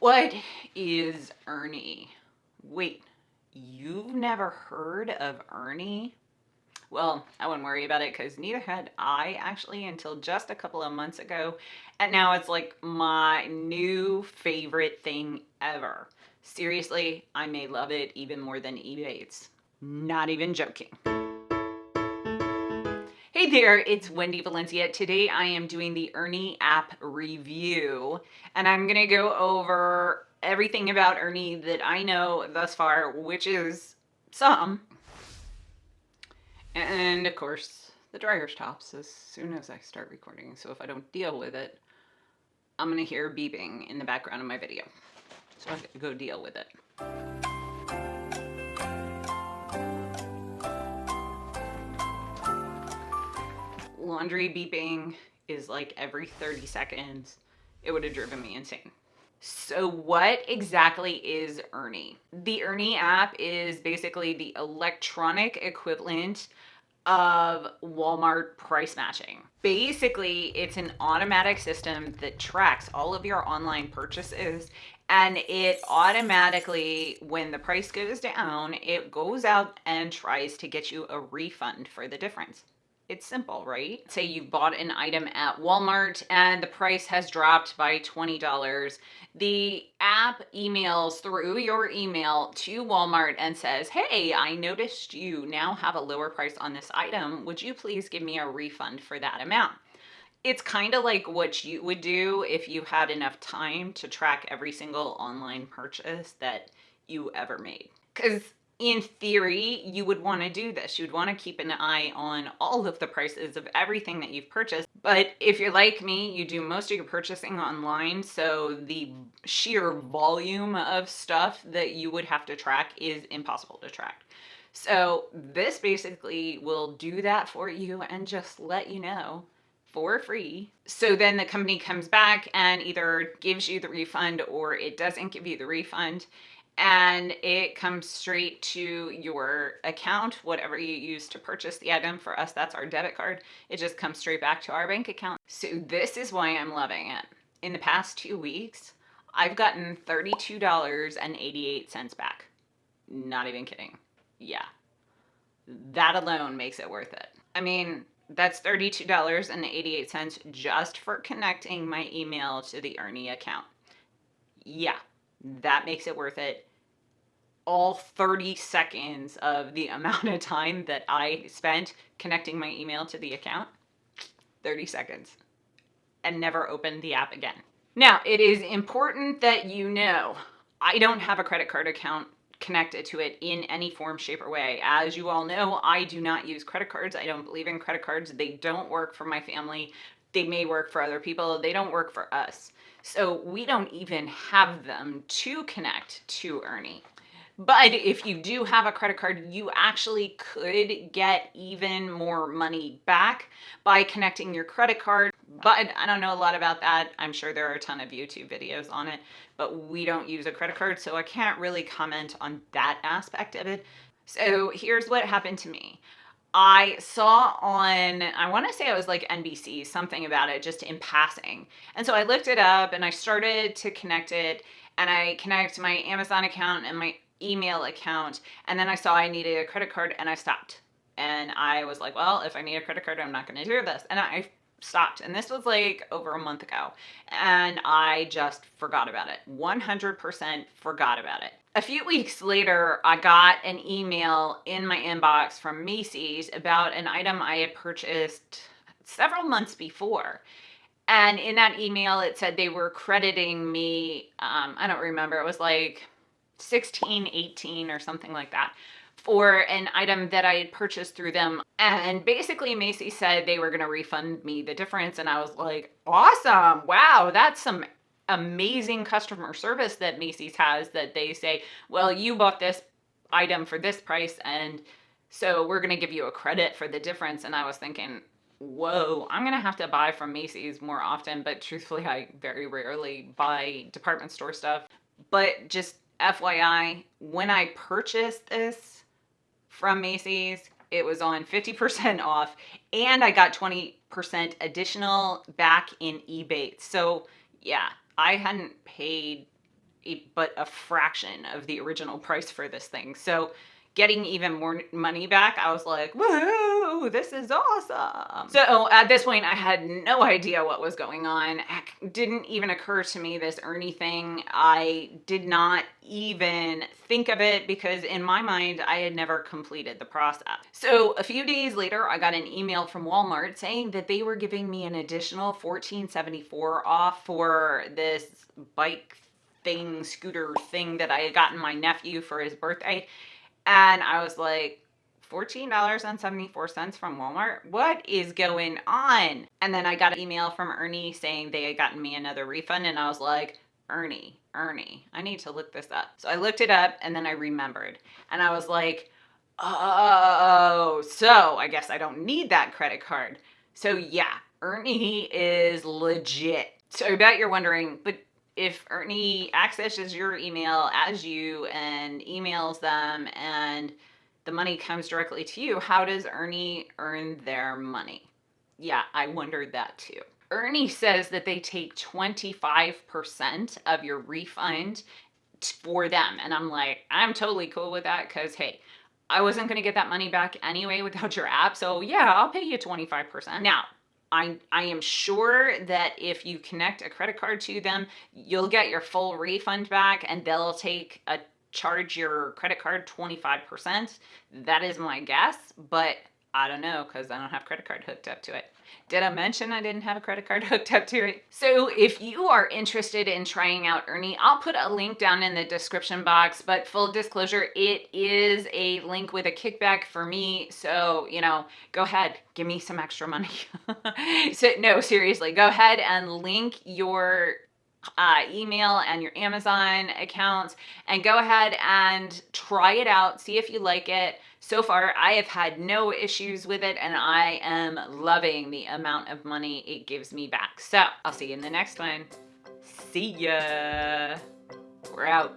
What is Earny? Wait, you've never heard of Earny? Well, I wouldn't worry about it because neither had I actually until just a couple of months ago. And now it's like my new favorite thing ever. Seriously, I may love it even more than Ebates. Not even joking. Hey there, it's Wendy Valencia. Today I am doing the Earny app review and I'm gonna go over everything about Earny that I know thus far, which is some. And of course, the dryer stops as soon as I start recording. So if I don't deal with it, I'm gonna hear beeping in the background of my video. So I have to go deal with it. Laundry beeping is like every 30 seconds, it would have driven me insane. So what exactly is Earny? The Earny app is basically the electronic equivalent of Walmart price matching. Basically, it's an automatic system that tracks all of your online purchases and it automatically, when the price goes down, it goes out and tries to get you a refund for the difference. It's simple, right? Say you've bought an item at Walmart and the price has dropped by $20. The app emails through your email to Walmart and says, hey, I noticed you now have a lower price on this item. Would you please give me a refund for that amount? It's kind of like what you would do if you had enough time to track every single online purchase that you ever made. Because in theory, you would want to do this. You'd want to keep an eye on all of the prices of everything that you've purchased. But if you're like me, you do most of your purchasing online, so the sheer volume of stuff that you would have to track is impossible to track. So this basically will do that for you and just let you know for free. So then the company comes back and either gives you the refund or it doesn't give you the refund and it comes straight to your account, whatever you use to purchase the item. For us, that's our debit card. It just comes straight back to our bank account. So this is why I'm loving it. In the past two weeks, I've gotten $32.88 back. Not even kidding. Yeah. That alone makes it worth it. I mean, that's $32.88 just for connecting my email to the Earny account. Yeah, that makes it worth it all 30 seconds of the amount of time that I spent connecting my email to the account, 30 seconds, and never opened the app again. Now, it is important that you know I don't have a credit card account connected to it in any form, shape, or way. As you all know, I do not use credit cards. I don't believe in credit cards. They don't work for my family. They may work for other people. They don't work for us. So we don't even have them to connect to Earny. But if you do have a credit card, you actually could get even more money back by connecting your credit card. But I don't know a lot about that. I'm sure there are a ton of YouTube videos on it, but we don't use a credit card, so I can't really comment on that aspect of it. So here's what happened to me. I saw on, I want to say it was like NBC, something about it just in passing. And so I looked it up and I started to connect it and I connect my Amazon account and my email account and then I saw I needed a credit card and I stopped. And I was like, well, if I need a credit card, I'm not going to do this. And I stopped. And this was like over a month ago. And I just forgot about it. 100% forgot about it. A few weeks later, I got an email in my inbox from Macy's about an item I had purchased several months before. And in that email, it said they were crediting me, um, I don't remember, it was like 16, 18 or something like that for an item that I had purchased through them. And basically Macy said they were going to refund me the difference. And I was like, awesome. Wow. That's some amazing customer service that Macy's has that they say, well, you bought this item for this price. And so we're going to give you a credit for the difference. And I was thinking, whoa, I'm going to have to buy from Macy's more often. But truthfully, I very rarely buy department store stuff. But just FYI, when I purchased this from Macy's, it was on 50% off and I got 20% additional back in Ebates. So yeah, I hadn't paid a, but a fraction of the original price for this thing. So getting even more money back, I was like, woohoo, this is awesome. So oh, at this point, I had no idea what was going on. It didn't even occur to me this Earny thing. I did not even think of it because in my mind, I had never completed the process. So a few days later, I got an email from Walmart saying that they were giving me an additional 1474 off for this bike thing, scooter thing that I had gotten my nephew for his birthday. And I was like, $14.74 from Walmart? What is going on? And then I got an email from Earny saying they had gotten me another refund. And I was like, Earny, Earny, I need to look this up. So I looked it up and then I remembered. And I was like, oh, so I guess I don't need that credit card. So yeah, Earny is legit. So I bet you're wondering, but if Earny accesses your email as you and emails them and the money comes directly to you, how does Earny earn their money? Yeah, I wondered that too. Earny says that they take 25% of your refund for them. And I'm like, I'm totally cool with that because, hey, I wasn't going to get that money back anyway without your app. So, yeah, I'll pay you 25%. Now, I, I am sure that if you connect a credit card to them, you'll get your full refund back and they'll take a charge your credit card 25%. That is my guess, but I don't know because I don't have credit card hooked up to it. Did I mention I didn't have a credit card hooked up to it? So if you are interested in trying out Earny, I'll put a link down in the description box, but full disclosure, it is a link with a kickback for me. So, you know, go ahead, give me some extra money. so no, seriously, go ahead and link your uh, email and your Amazon accounts and go ahead and try it out. See if you like it. So far, I have had no issues with it and I am loving the amount of money it gives me back. So I'll see you in the next one. See ya. We're out.